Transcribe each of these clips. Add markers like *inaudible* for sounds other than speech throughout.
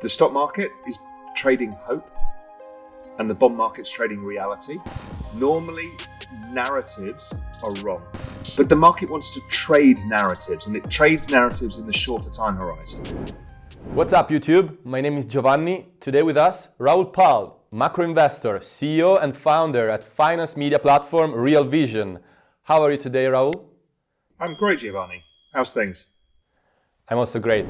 The stock market is trading hope and the bond market's trading reality. Normally, narratives are wrong, but the market wants to trade narratives and it trades narratives in the shorter time horizon. What's up YouTube? My name is Giovanni. Today with us, Raoul Pal, macro investor, CEO and founder at finance media platform Real Vision. How are you today, Raoul? I'm great, Giovanni. How's things? I'm also great.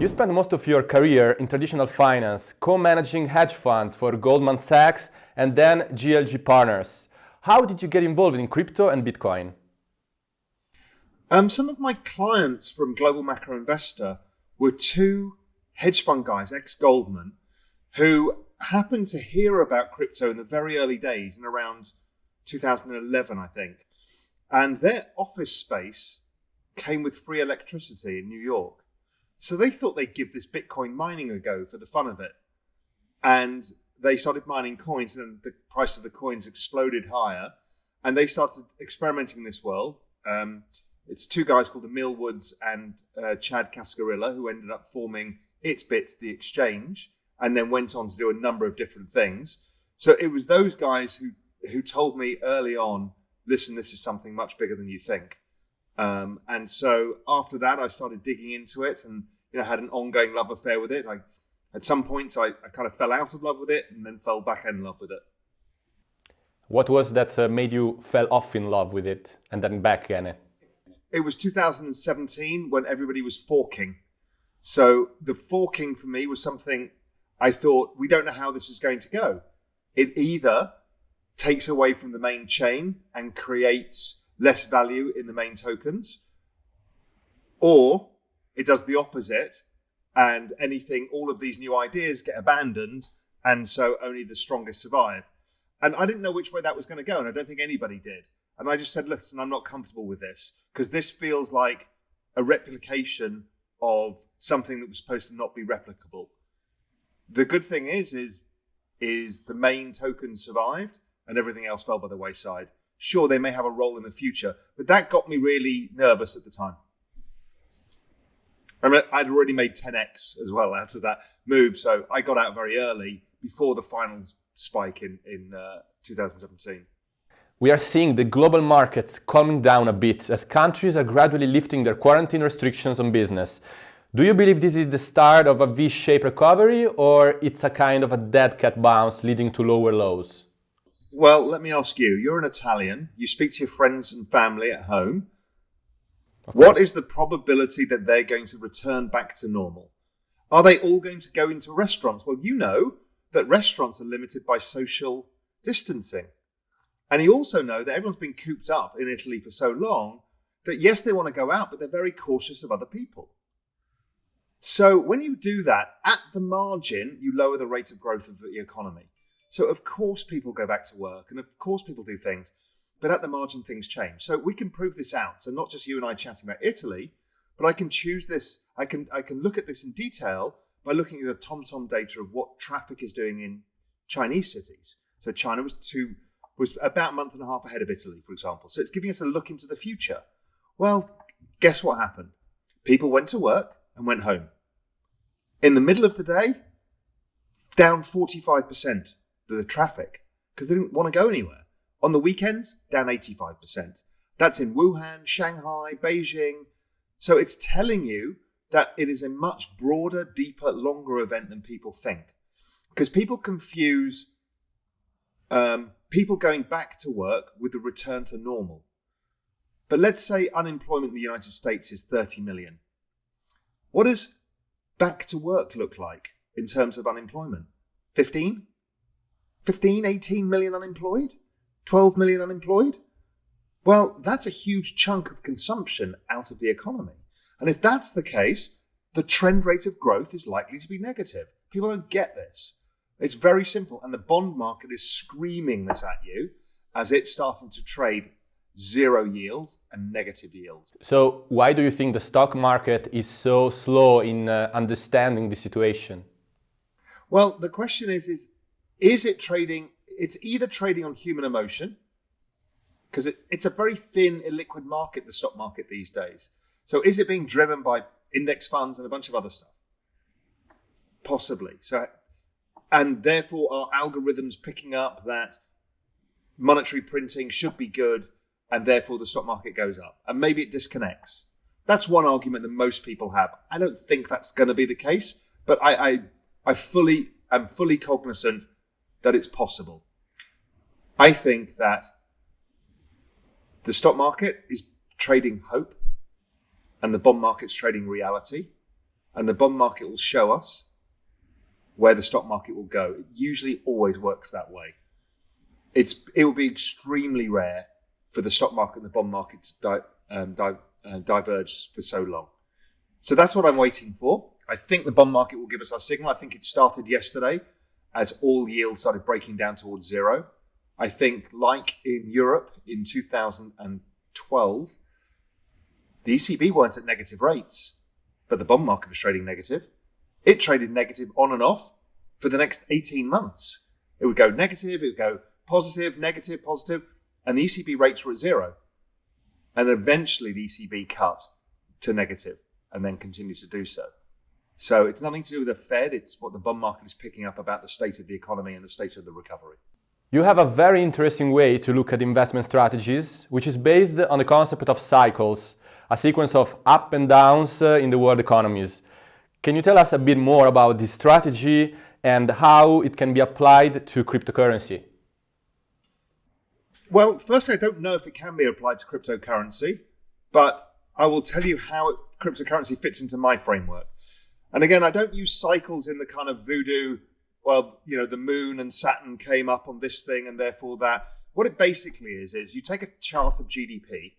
You spent most of your career in traditional finance, co-managing hedge funds for Goldman Sachs and then GLG Partners. How did you get involved in crypto and Bitcoin? Um, some of my clients from Global Macro Investor were two hedge fund guys, ex-Goldman, who happened to hear about crypto in the very early days in around 2011, I think. And their office space came with free electricity in New York. So they thought they'd give this Bitcoin mining a go for the fun of it. And they started mining coins, and the price of the coins exploded higher. And they started experimenting in this world. Um, it's two guys called the Millwoods and uh, Chad Cascarilla who ended up forming Itbit, the exchange, and then went on to do a number of different things. So it was those guys who who told me early on, listen, this is something much bigger than you think. Um, and so after that, I started digging into it and you know had an ongoing love affair with it. I at some points I, I kind of fell out of love with it and then fell back in love with it. What was that uh, made you fell off in love with it and then back again? It was 2017 when everybody was forking. So the forking for me was something I thought we don't know how this is going to go. It either takes away from the main chain and creates less value in the main tokens, or it does the opposite and anything, all of these new ideas get abandoned, and so only the strongest survive. And I didn't know which way that was going to go, and I don't think anybody did. And I just said, listen, I'm not comfortable with this because this feels like a replication of something that was supposed to not be replicable. The good thing is, is, is the main token survived and everything else fell by the wayside. Sure, they may have a role in the future, but that got me really nervous at the time. I mean, I'd already made 10x as well out of that move, so I got out very early before the final spike in in uh, 2017. We are seeing the global markets calming down a bit as countries are gradually lifting their quarantine restrictions on business. Do you believe this is the start of a V-shaped recovery or it's a kind of a dead cat bounce leading to lower lows? Well, let me ask you, you're an Italian, you speak to your friends and family at home. What is the probability that they're going to return back to normal? Are they all going to go into restaurants? Well, you know that restaurants are limited by social distancing. And you also know that everyone's been cooped up in Italy for so long that yes, they want to go out, but they're very cautious of other people. So when you do that, at the margin, you lower the rate of growth of the economy. So of course people go back to work and of course people do things but at the margin things change. So we can prove this out. So not just you and I chatting about Italy, but I can choose this. I can I can look at this in detail by looking at the TomTom data of what traffic is doing in Chinese cities. So China was two was about a month and a half ahead of Italy, for example. So it's giving us a look into the future. Well, guess what happened? People went to work and went home. In the middle of the day, down 45% of the traffic because they didn't want to go anywhere. On the weekends, down 85%. That's in Wuhan, Shanghai, Beijing. So it's telling you that it is a much broader, deeper, longer event than people think. Because people confuse um, people going back to work with the return to normal. But let's say unemployment in the United States is 30 million. What does back to work look like in terms of unemployment? 15? 15, 18 million unemployed? 12 million unemployed? Well, that's a huge chunk of consumption out of the economy. And if that's the case, the trend rate of growth is likely to be negative. People don't get this. It's very simple. And the bond market is screaming this at you as it's starting to trade zero yields and negative yields. So why do you think the stock market is so slow in uh, understanding the situation? Well, the question is, is, is it trading it's either trading on human emotion, because it, it's a very thin, illiquid market, the stock market these days. So is it being driven by index funds and a bunch of other stuff? Possibly. So, and therefore, are algorithms picking up that monetary printing should be good, and therefore the stock market goes up? And maybe it disconnects. That's one argument that most people have. I don't think that's going to be the case, but I, I, I fully am fully cognizant that it's possible. I think that the stock market is trading hope and the bond market's trading reality. And the bond market will show us where the stock market will go. It usually always works that way. It's it will be extremely rare for the stock market and the bond market to di- um, di- uh, diverge for so long. So that's what I'm waiting for. I think the bond market will give us our signal. I think it started yesterday as all yields started breaking down towards zero. I think, like in Europe in 2012, the ECB weren't at negative rates, but the bond market was trading negative. It traded negative on and off for the next 18 months. It would go negative, it would go positive, negative, positive, and the ECB rates were at zero. And eventually the ECB cut to negative and then continues to do so. So it's nothing to do with the Fed, it's what the bond market is picking up about the state of the economy and the state of the recovery. You have a very interesting way to look at investment strategies, which is based on the concept of cycles, a sequence of up and downs uh, in the world economies. Can you tell us a bit more about this strategy and how it can be applied to cryptocurrency? Well, first, I don't know if it can be applied to cryptocurrency, but I will tell you how cryptocurrency fits into my framework. And again, I don't use cycles in the kind of voodoo well, you know, the moon and Saturn came up on this thing and therefore that. What it basically is, is you take a chart of GDP,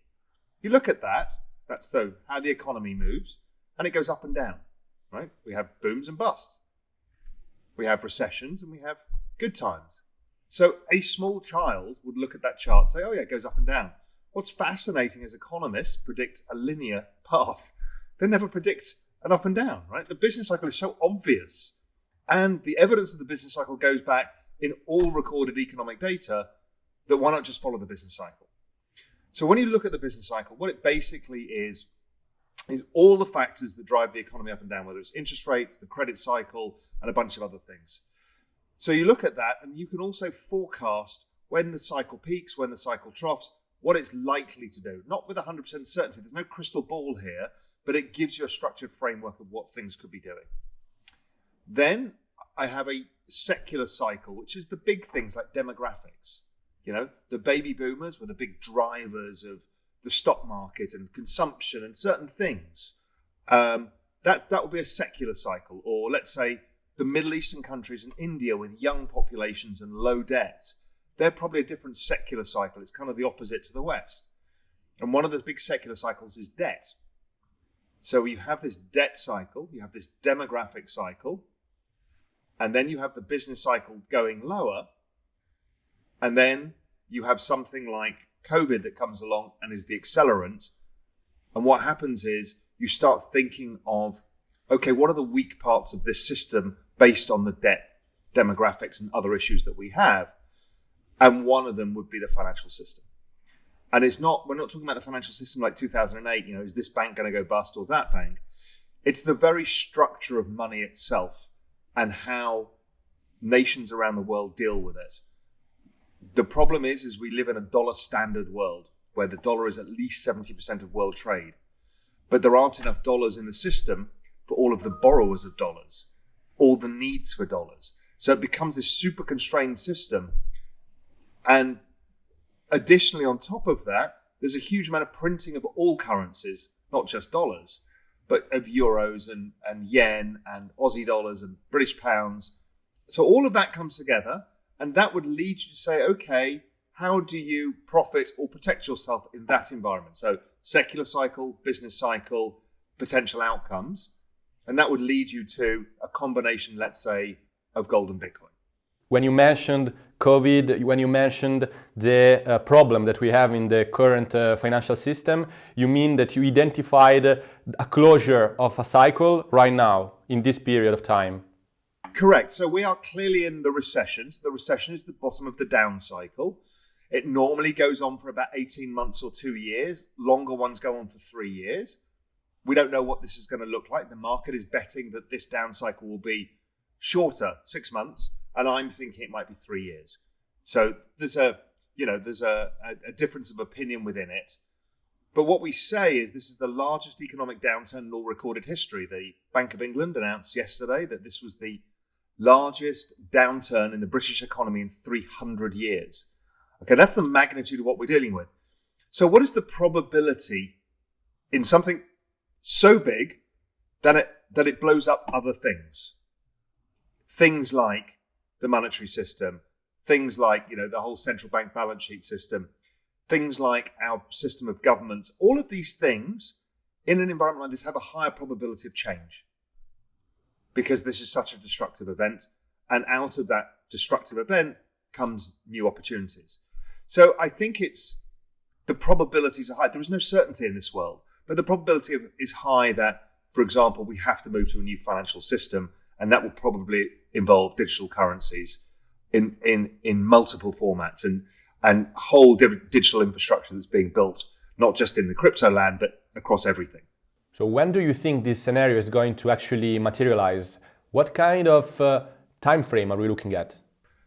you look at that, that's the, how the economy moves, and it goes up and down, right? We have booms and busts. We have recessions and we have good times. So a small child would look at that chart and say, oh, yeah, it goes up and down. What's fascinating is economists predict a linear path. They never predict an up and down, right? The business cycle is so obvious and the evidence of the business cycle goes back in all recorded economic data that why not just follow the business cycle? So when you look at the business cycle, what it basically is, is all the factors that drive the economy up and down, whether it's interest rates, the credit cycle, and a bunch of other things. So you look at that and you can also forecast when the cycle peaks, when the cycle troughs, what it's likely to do. Not with 100% certainty, there's no crystal ball here, but it gives you a structured framework of what things could be doing. Then I have a secular cycle, which is the big things like demographics. You know, the baby boomers were the big drivers of the stock market and consumption and certain things. Um, that that will be a secular cycle, or let's say the Middle Eastern countries and India with young populations and low debt. They're probably a different secular cycle. It's kind of the opposite to the West. And one of those big secular cycles is debt. So you have this debt cycle, you have this demographic cycle, and then you have the business cycle going lower, and then you have something like COVID that comes along and is the accelerant. And what happens is you start thinking of, okay, what are the weak parts of this system based on the debt demographics and other issues that we have? And one of them would be the financial system. And it's not, we're not talking about the financial system like 2008, you know, is this bank going to go bust or that bank? It's the very structure of money itself and how nations around the world deal with it. The problem is, is we live in a dollar standard world where the dollar is at least 70% of world trade. But there aren't enough dollars in the system for all of the borrowers of dollars, all the needs for dollars. So it becomes this super constrained system. And additionally, on top of that, there's a huge amount of printing of all currencies, not just dollars but of euros and, and yen and Aussie dollars and British pounds. So all of that comes together, and that would lead you to say, okay, how do you profit or protect yourself in that environment? So secular cycle, business cycle, potential outcomes. And that would lead you to a combination, let's say, of gold and Bitcoin. When you mentioned COVID, when you mentioned the uh, problem that we have in the current uh, financial system, you mean that you identified a closure of a cycle right now in this period of time? Correct. So we are clearly in the recession. So the recession is the bottom of the down cycle. It normally goes on for about 18 months or two years. Longer ones go on for three years. We don't know what this is going to look like. The market is betting that this down cycle will be shorter, six months, and I'm thinking it might be three years. So there's a you know there's a, a, a difference of opinion within it. But what we say is this is the largest economic downturn in all recorded history. The Bank of England announced yesterday that this was the largest downturn in the British economy in 300 years. Okay, that's the magnitude of what we're dealing with. So, what is the probability in something so big that it that it blows up other things? Things like the monetary system, things like you know the whole central bank balance sheet system, things like our system of governments. All of these things in an environment like this have a higher probability of change because this is such a destructive event, and out of that destructive event comes new opportunities. So I think it's the probabilities are high. There is no certainty in this world, but the probability of, is high that, for example, we have to move to a new financial system, and that will probably involve digital currencies in in in multiple formats and and whole digital infrastructure that's being built, not just in the crypto land, but across everything. So when do you think this scenario is going to actually materialize? What kind of uh, time frame are we looking at?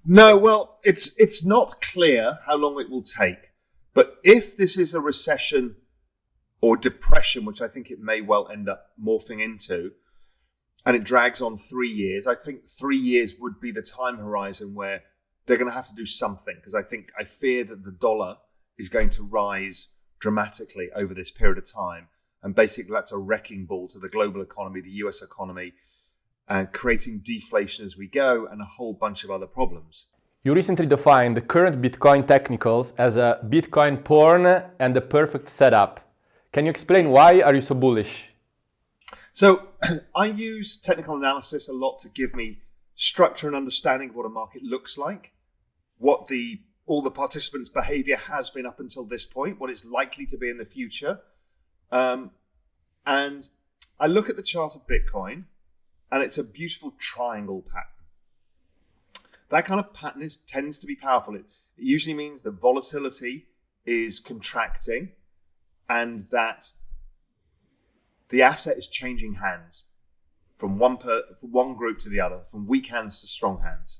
No, well, it's it's not clear how long it will take. But if this is a recession or depression, which I think it may well end up morphing into, and it drags on three years, I think three years would be the time horizon where they're going to have to do something because I think I fear that the dollar is going to rise dramatically over this period of time. And basically, that's a wrecking ball to the global economy, the US economy, and creating deflation as we go, and a whole bunch of other problems. You recently defined the current Bitcoin technicals as a Bitcoin porn and the perfect setup. Can you explain why are you so bullish? So *clears throat* I use technical analysis a lot to give me structure and understanding of what a market looks like, what the all the participants' behavior has been up until this point, what it's likely to be in the future. Um, and I look at the chart of Bitcoin and it's a beautiful triangle pattern. That kind of pattern is, tends to be powerful. It, it usually means that volatility is contracting and that the asset is changing hands from one per, from one group to the other, from weak hands to strong hands.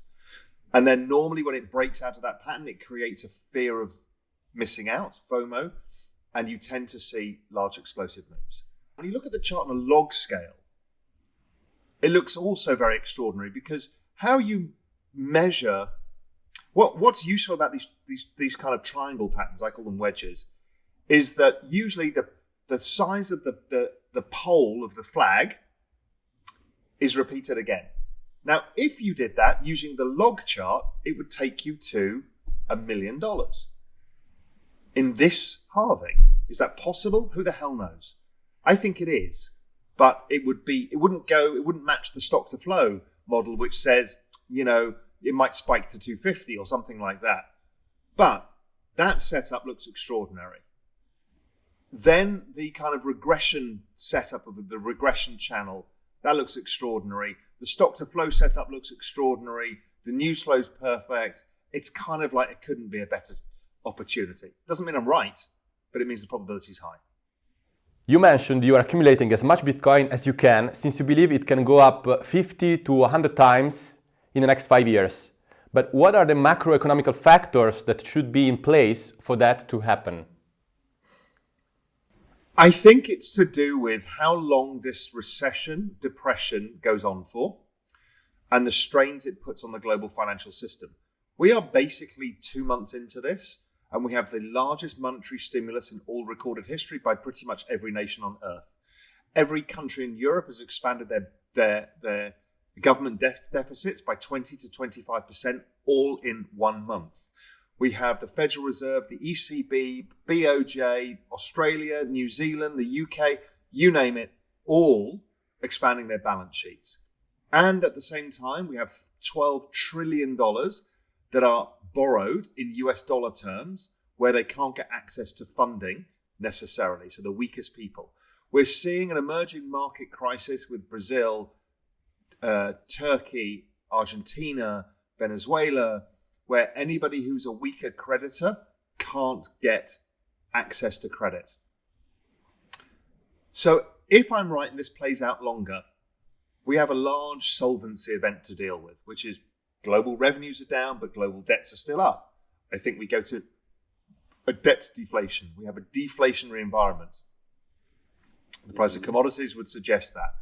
And then normally when it breaks out of that pattern, it creates a fear of missing out, FOMO, and you tend to see large explosive moves. When you look at the chart on a log scale, it looks also very extraordinary because how you measure what what's useful about these these these kind of triangle patterns, I call them wedges, is that usually the the size of the, the, the pole of the flag is repeated again. Now, if you did that using the log chart, it would take you to a million dollars. In this halving, is that possible? Who the hell knows? I think it is but it would be it wouldn't go it wouldn't match the stock to flow model which says you know it might spike to 250 or something like that but that setup looks extraordinary then the kind of regression setup of the regression channel that looks extraordinary. The stock to flow setup looks extraordinary. The news flow is perfect. It's kind of like it couldn't be a better opportunity. Doesn't mean i'm right but it means the probability is high. You mentioned you are accumulating as much Bitcoin as you can since you believe it can go up 50 to 100 times in the next five years. But what are the macroeconomical factors that should be in place for that to happen? I think it's to do with how long this recession, depression goes on for and the strains it puts on the global financial system. We are basically two months into this and we have the largest monetary stimulus in all recorded history by pretty much every nation on earth. Every country in Europe has expanded their their their government de- deficits by 20 to 25 percent, all in one month. We have the Federal Reserve, the ECB, BOJ, Australia, New Zealand, the UK, you name it, all expanding their balance sheets. And at the same time, we have $12 trillion that are borrowed in US dollar terms where they can't get access to funding necessarily, so the weakest people. We're seeing an emerging market crisis with Brazil, uh, Turkey, Argentina, Venezuela, where anybody who's a weaker creditor can't get access to credit. So if I'm right and this plays out longer, we have a large solvency event to deal with, which is global revenues are down, but global debts are still up. I think we go to a debt deflation. We have a deflationary environment. The price of commodities would suggest that.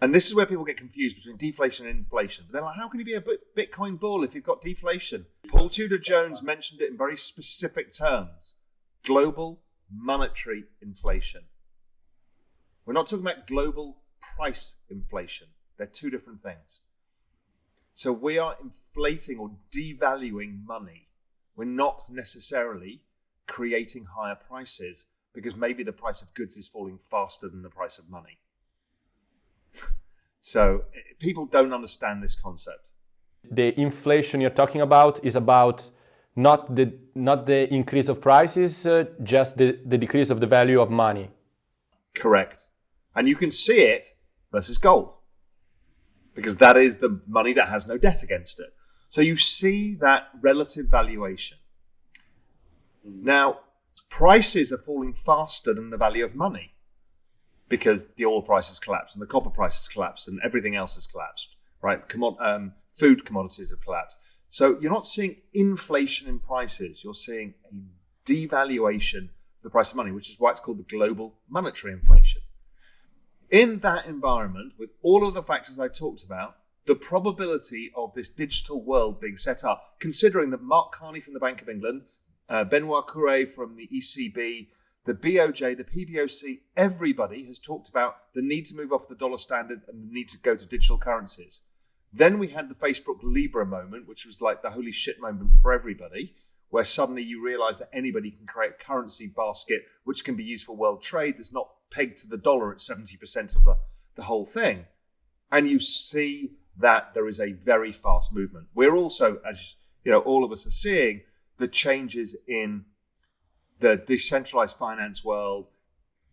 And this is where people get confused between deflation and inflation. They're like, how can you be a Bitcoin bull if you've got deflation? Paul Tudor Jones mentioned it in very specific terms global monetary inflation. We're not talking about global price inflation, they're two different things. So we are inflating or devaluing money. We're not necessarily creating higher prices because maybe the price of goods is falling faster than the price of money. So people don't understand this concept. The inflation you're talking about is about not the not the increase of prices, uh, just the, the decrease of the value of money. Correct. And you can see it versus gold because that is the money that has no debt against it. So you see that relative valuation. Now, prices are falling faster than the value of money because the oil price has collapsed and the copper price has collapsed and everything else has collapsed, right? Commod- um, food commodities have collapsed. So you're not seeing inflation in prices, you're seeing a devaluation of the price of money, which is why it's called the global monetary inflation. In that environment, with all of the factors I talked about, the probability of this digital world being set up, considering that Mark Carney from the Bank of England, uh, Benoit Cœuré from the ECB, the BOJ, the PBOC, everybody has talked about the need to move off the dollar standard and the need to go to digital currencies. Then we had the Facebook Libra moment, which was like the holy shit moment for everybody, where suddenly you realize that anybody can create a currency basket which can be used for world trade that's not pegged to the dollar at 70% of the, the whole thing. And you see that there is a very fast movement. We're also, as you know, all of us are seeing the changes in the decentralized finance world,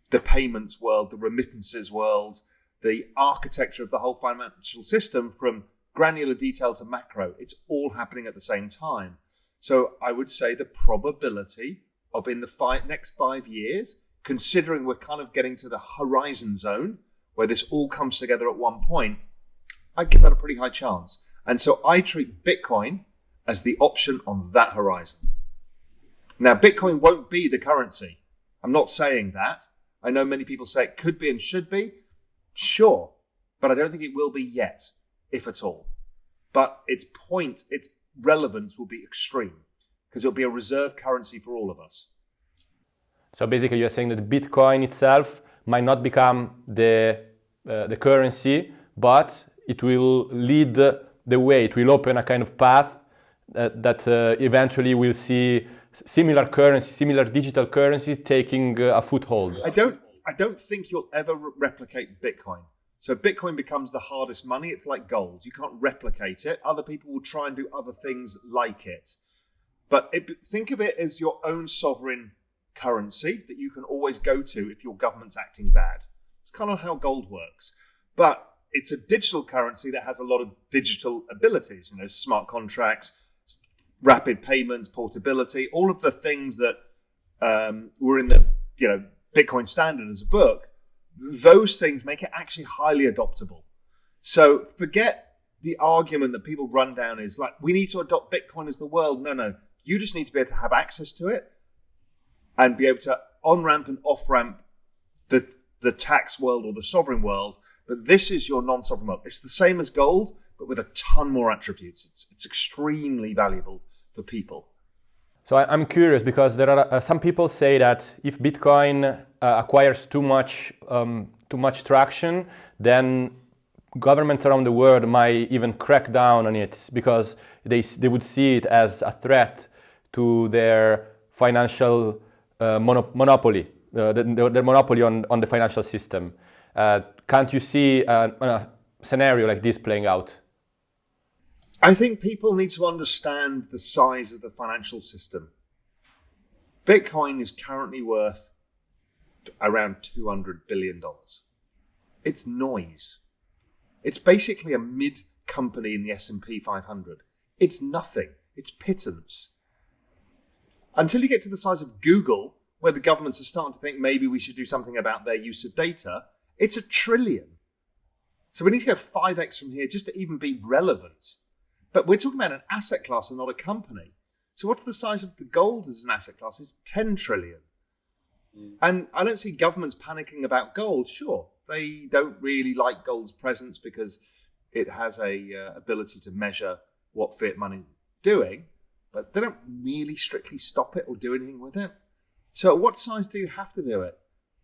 the payments world, the remittances world, the architecture of the whole financial system from granular detail to macro. It's all happening at the same time. So I would say the probability of in the next five years, considering we're kind of getting to the horizon zone where this all comes together at one point, I give that a pretty high chance. And so I treat Bitcoin as the option on that horizon. Now, Bitcoin won't be the currency. I'm not saying that. I know many people say it could be and should be. Sure. But I don't think it will be yet, if at all. But its point, its relevance will be extreme because it'll be a reserve currency for all of us. So basically, you're saying that Bitcoin itself might not become the, uh, the currency, but it will lead the way. It will open a kind of path that, that uh, eventually we'll see similar currency, similar digital currency taking uh, a foothold. I don't, I don't think you'll ever re- replicate Bitcoin. So Bitcoin becomes the hardest money. It's like gold. You can't replicate it. Other people will try and do other things like it. But it, think of it as your own sovereign currency that you can always go to if your government's acting bad. It's kind of how gold works. But it's a digital currency that has a lot of digital abilities, you know, smart contracts, rapid payments, portability, all of the things that um, were in the you know Bitcoin standard as a book. Those things make it actually highly adoptable. So forget the argument that people run down is like we need to adopt Bitcoin as the world. No, no, you just need to be able to have access to it and be able to on ramp and off ramp the the tax world or the sovereign world. But this is your non sovereign world. It's the same as gold, but with a ton more attributes. It's, it's extremely valuable for people. So I'm curious because there are uh, some people say that if Bitcoin uh, acquires too much um, too much traction, then governments around the world might even crack down on it because they they would see it as a threat to their financial uh, monopoly, uh, the, the, monopoly on, on the financial system. Uh, can't you see a, a scenario like this playing out? I think people need to understand the size of the financial system. Bitcoin is currently worth around $200 billion. It's noise. It's basically a mid company in the S&P 500. It's nothing. It's pittance. Until you get to the size of Google, where the governments are starting to think maybe we should do something about their use of data, it's a trillion. So we need to go 5x from here just to even be relevant. But we're talking about an asset class and not a company. So what's the size of the gold as an asset class? It's 10 trillion. Mm. And I don't see governments panicking about gold. Sure, they don't really like gold's presence because it has a uh, ability to measure what fiat money is doing, but they don't really strictly stop it or do anything with it. So at what size do you have to do it?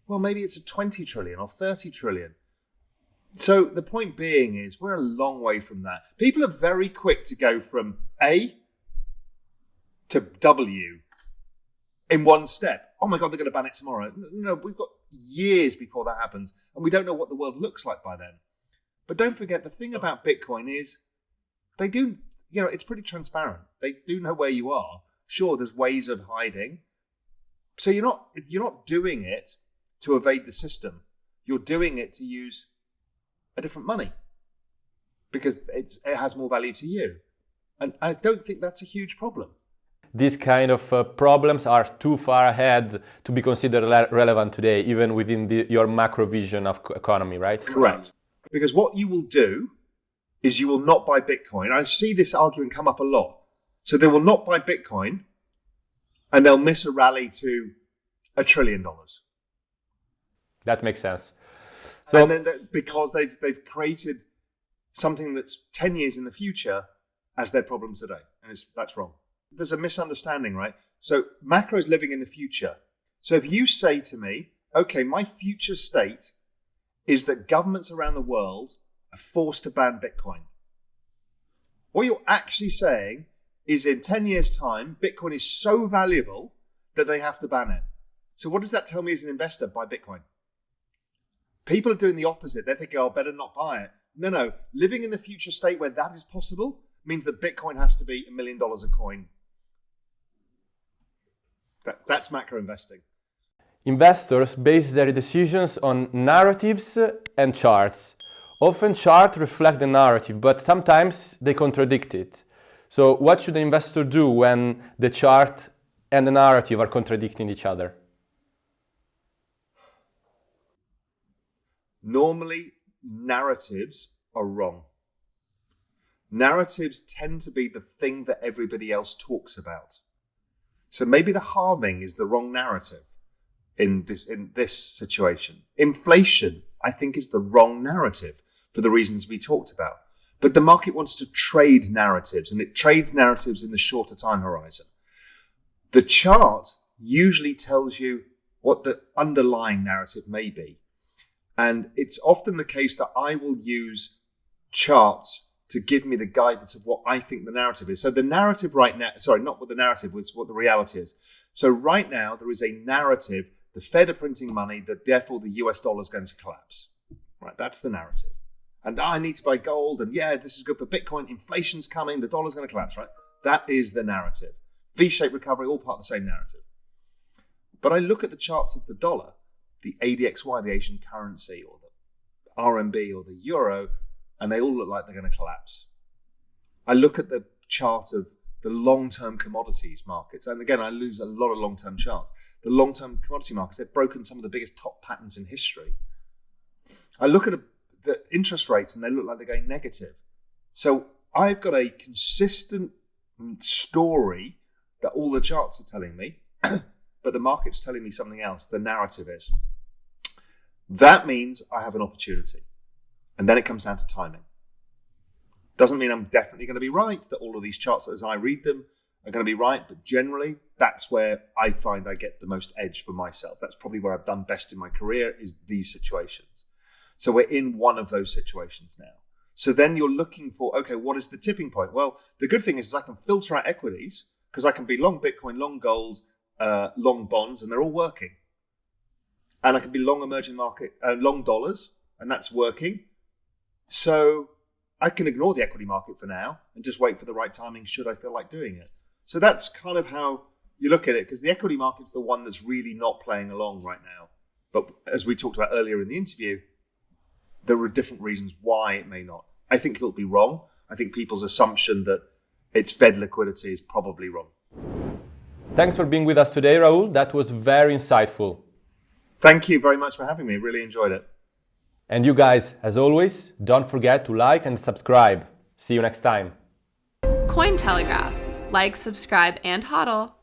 Well, maybe it's a 20 trillion or 30 trillion. So the point being is we're a long way from that. People are very quick to go from A to W in one step. Oh my God, they're going to ban it tomorrow. No, we've got years before that happens, and we don't know what the world looks like by then. But don't forget, the thing about Bitcoin is they do, you know, it's pretty transparent. They do know where you are. Sure, there's ways of hiding. So you're not you're not doing it to evade the system. You're doing it to use a different money because it has more value to you. And I don't think that's a huge problem these kind of uh, problems are too far ahead to be considered relevant today, even within the, your macro vision of economy, right? Correct. Because what you will do is you will not buy Bitcoin. I see this argument come up a lot. So they will not buy Bitcoin and they'll miss a rally to a trillion dollars. That makes sense. So, and then because they've, they've created something that's 10 years in the future as their problem today. And that's wrong there's a misunderstanding, right? So macro is living in the future. So if you say to me, okay, my future state is that governments around the world are forced to ban Bitcoin. What you're actually saying is in 10 years' time, Bitcoin is so valuable that they have to ban it. So what does that tell me as an investor? Buy Bitcoin. People are doing the opposite. They think, oh, better not buy it. No, no. Living in the future state where that is possible means that Bitcoin has to be a million dollars a coin that, that's macro investing. Investors base their decisions on narratives and charts. Often charts reflect the narrative, but sometimes they contradict it. So what should the investor do when the chart and the narrative are contradicting each other? Normally, narratives are wrong. Narratives tend to be the thing that everybody else talks about. So maybe the halving is the wrong narrative in this in this situation. Inflation, I think, is the wrong narrative for the reasons we talked about. But the market wants to trade narratives, and it trades narratives in the shorter time horizon. The chart usually tells you what the underlying narrative may be. And it's often the case that I will use charts to give me the guidance of what I think the narrative is. So the narrative right now, sorry, not what the narrative was, what the reality is. So right now there is a narrative, the Fed are printing money, that therefore the US dollar is going to collapse. Right, that's the narrative. And ah, I need to buy gold, and yeah, this is good for Bitcoin. Inflation's coming, the dollar's going to collapse. Right, that is the narrative. V-shaped recovery, all part of the same narrative. But I look at the charts of the dollar, the ADXY, the Asian currency, or the RMB, or the euro, and they all look like they're going to collapse. I look at the chart of the long-term commodities markets, and again, I lose a lot of long-term charts. The long-term commodity markets, they've broken some of the biggest top patterns in history. I look at a, the interest rates, and they look like they're going negative. So I've got a consistent mm, story that all the charts are telling me, *clears throat* but the market's telling me something else. The narrative is. That means I have an opportunity. And then it comes down to timing. Doesn't mean I'm definitely going to be right, that all of these charts as I read them are going to be right, but generally that's where I find I get the most edge for myself. That's probably where I've done best in my career is these situations. So we're in one of those situations now. So then you're looking for, okay, what is the tipping point? Well, the good thing is, is I can filter out equities because I can be long Bitcoin, long gold, uh, long bonds, and they're all working. And I can be long emerging market, uh, long dollars, and that's working. So I can ignore the equity market for now and just wait for the right timing should I feel like doing it. So that's kind of how you look at it because the equity market's the one that's really not playing along right now. But as we talked about earlier in the interview, there are different reasons why it may not. I think it'll be wrong. I think people's assumption that it's Fed liquidity is probably wrong. Thanks for being with us today, Raoul. That was very insightful. Thank you very much for having me. Really enjoyed it. And you guys, as always, don't forget to like and subscribe. See you next time. Cointelegraph. Like, subscribe, and hodl.